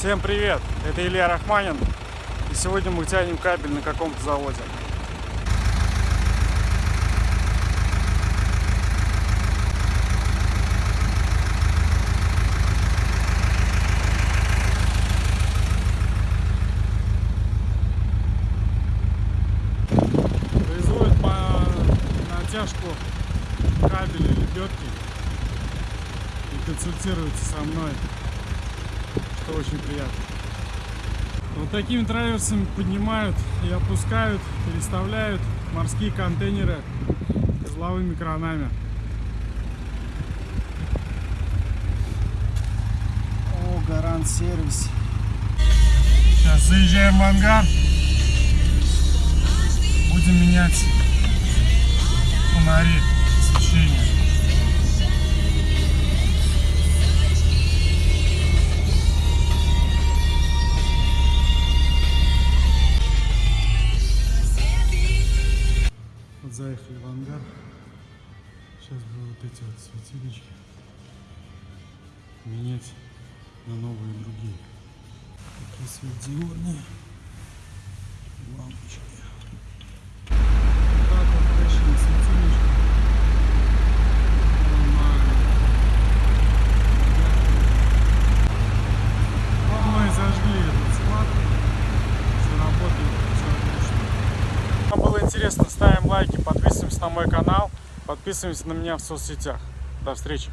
Всем привет! Это Илья Рахманин. И сегодня мы тянем кабель на каком-то заводе. Производят по натяжку кабеля лебедки и консультируются со мной, что очень приятно. Вот такими траверсами поднимают и опускают, переставляют морские контейнеры козловыми кранами. О, Гарант сервис. Сейчас заезжаем в ангар. Будем менять фонари освещения. Заехали в ангар. Сейчас бы вот эти вот светильнички менять на новые другие. Такие светодиодные лампочки. Интересно, ставим лайки, подписываемся на мой канал, подписываемся на меня в соцсетях. До встречи!